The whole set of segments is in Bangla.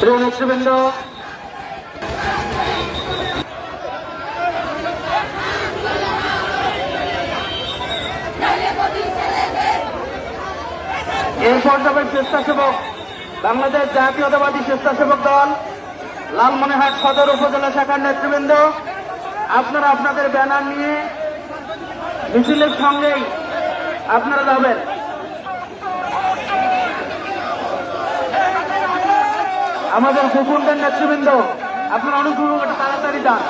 প্রিয় নেতৃবৃন্দ এই পর্যায়ের স্বেচ্ছাসেবক বাংলাদেশ জাতীয়তাবাদী স্বেচ্ছাসেবক দল, লালমনিরহাট সদর উপজেলা শাখার নেতৃবৃন্দ। আপনারা আপনাদের ব্যানার নিয়ে মিছিলের সঙ্গেই আপনারা যাবেন। আমাদের গোপনদের নেতৃবৃন্দ, আপনারা অনুগ্রহ করে তাড়াতাড়ি যান।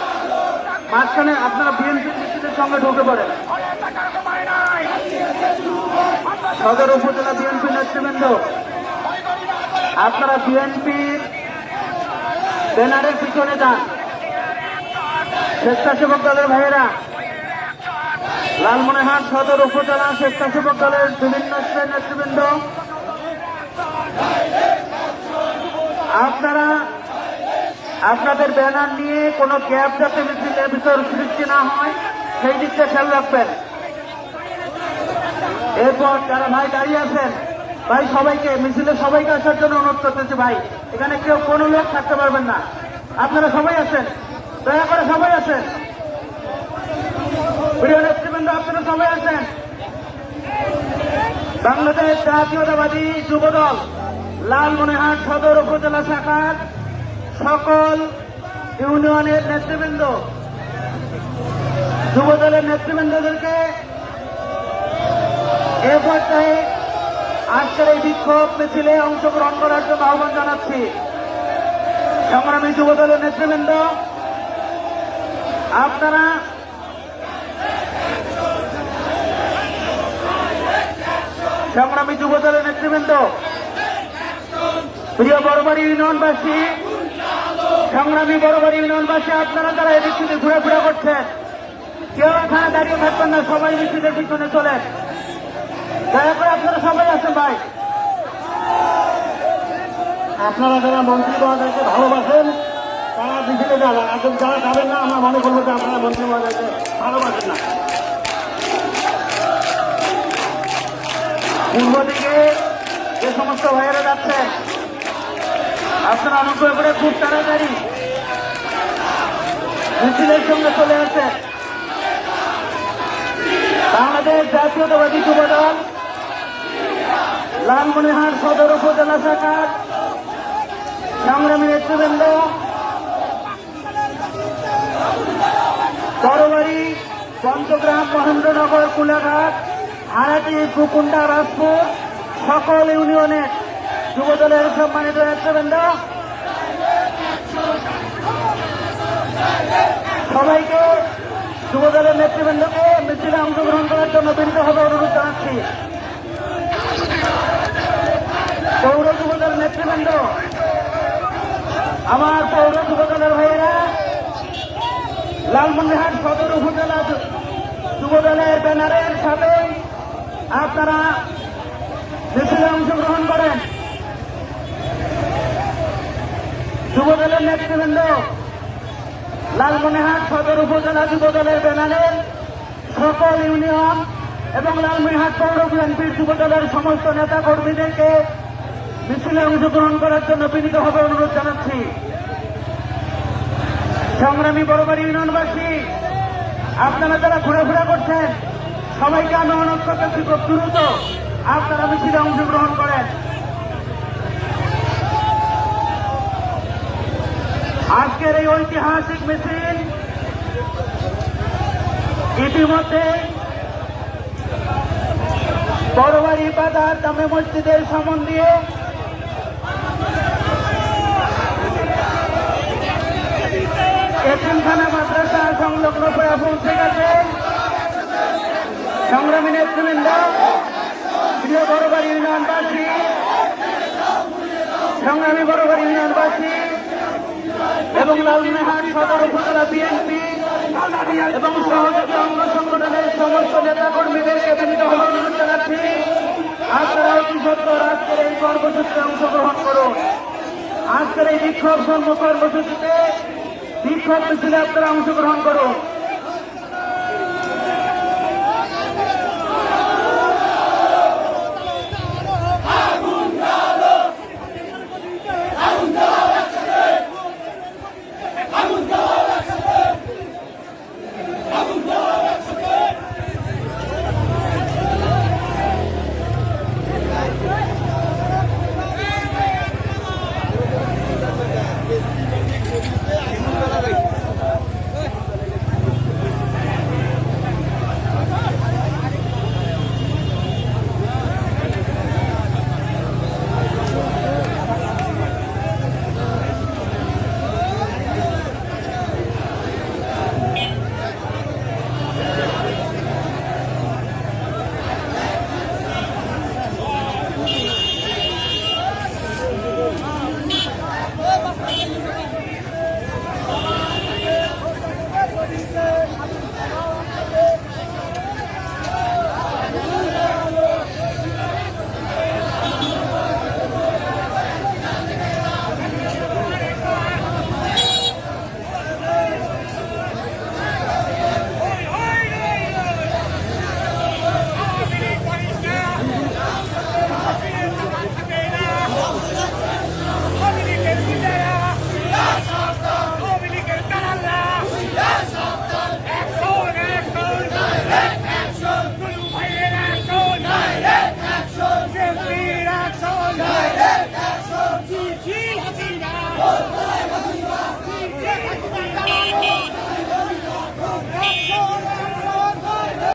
মাঝখানে আপনারা বিএনপি মিছিলের সঙ্গে ঢুকে পড়েন। সদর উপজেলা বিএনপি নেতৃবৃন্দ, আপনারা বিএনপির ব্যানারের পিছনে যান। স্বেচ্ছাসেবক দলের ভাইয়েরা, লালমনিরহাট সদর উপজেলা স্বেচ্ছাসেবক দলের বিভিন্ন নেতৃবৃন্দ আপনারা আপনাদের ব্যানার নিয়ে কোনো গ্যাপ যাতে মিছিলের ভিতর সৃষ্টি না হয়, সেই দিকটা খেয়াল রাখবেন। এরপর যারা ভাই দাঁড়িয়ে আছেন, ভাই সবাইকে, মিছিলে সবাইকে আসার জন্য অনুরোধ করতেছি ভাই, এখানে কেউ কোনো লোক থাকতে পারবেন না। আপনারা সবাই আছেন? দয়া করে সবাই আছেন? প্রিয় নেতৃবৃন্দ, আপনারা সবাই আছেন? বাংলাদেশ জাতীয়তাবাদী যুবদল, লালমনিরহাট সদর উপজেলা শাখার সকল ইউনিয়নের নেতৃবৃন্দ যুব দলের নেতৃবৃন্দদেরকে এ পর্যায়ে আজকের এই বিক্ষোভ মিছিলে অংশগ্রহণ করার জন্য আহ্বান জানাচ্ছি। সংগ্রামী যুবদলের নেতৃবৃন্দ, আপনারা সংগ্রামী যুবদলের নেতৃবৃন্দ, প্রিয় বড়বাড়ি ইউনিয়নবাসী সংগ্রামী বড়বাড়ি ইউনিয়নবাসী, আপনারা যারা এদিক থেকে ঘুরে করছেন, কেউ এখানে দাঁড়িয়ে থাকবেন না, সবাই মিছিলের পিছনে চলেন। দয়া করে আপনারা সবাই আছেন ভাই। আপনারা যারা মন্ত্রী মহোদয়কে ভালোবাসেন, তারা মিছিলে যাবেন আর যারা যাবেন না, আমরা মনে করব যে আপনারা মন্ত্রী মহোদয়কে ভালোবাসেন না। পূর্ব দিকে যে সমস্ত ভাইয়েরা যাচ্ছেন আপনারা অনুগ্রহ করে খুব তাড়াতাড়ি। মিছিলের সঙ্গে চলে আসেন। বাংলাদেশ জাতীয়তাবাদী যুবদল লালমনিরহাট সদর উপজেলা শাখার সংগ্রামী নেতৃবৃন্দ বড়বাড়ি পঞ্চগ্রাম মহেন্দ্রনগর, কুলাঘাট, হারাটি, কুকুন্ডা, রাজপুর, সকল ইউনিয়নের যুবদলের সম্মানিত নেতৃবৃন্দ। সবাইকে যুবদলের নেতৃবৃন্দকে মিছিলে অংশগ্রহণ করার জন্য বিনীতভাবে অনুরোধ জানাচ্ছি। পৌর যুবদল নেতৃবৃন্দ, আমার পৌর যুবদলের ভাইয়েরা, লালমনিরহাট সদর উপজেলা যু- যুবদলের ব্যানারের সাথে আপনারা মিছিলে অংশগ্রহণ করেন। যুবদলের নেতৃবৃন্দ, লালমনিরহাট সদর উপজেলা যুবদলের ব্যানারের সকল ইউনিয়ন এবং লালমনিরহাট পৌর বিএনপির যুবদলের সমস্ত নেতা কর্মীদেরকে মিছিলে অংশগ্রহণ করার জন্য বিনীতভাবে অনুরোধ জানাচ্ছি। সংগ্রামী বড়বাড়ি ইউনিয়নবাসী, আপনারা যারা ঘোরাফেরা করছেন, সবাইকে আমি অনুরোধ করতেছি খুব দ্রুত আপনারা মিছিলে অংশগ্রহণ করেন। আজকের এই ঐতিহাসিক মিছিল ইতিমধ্যে বড়বাড়ি বাজার জামে মসজিদের সামন দিয়ে এতিমখানা মাদ্রাসা সংলগ্ন করে পৌঁছে গেছে। সংগ্রামী নেতৃবৃন্দ, প্রিয় বড়বাড়ি ইউনিয়নবাসী, সংগ্রামী বড়বাড়ি ইউনিয়নবাসী এবং লালমিনহাট সদর উপজেলা বিএনপি এবং সহযোগী অঙ্গ সংগঠনের সমস্ত নেতা কর্মীদেরকে জানাচ্ছি। আপনারা আজকের এই কর্মসূচিতে অংশগ্রহণ করুন। আজকের এই বিক্ষোভ কর্মসূচিতে বিক্ষোভ মিছিলে আপনারা অংশগ্রহণ করুন।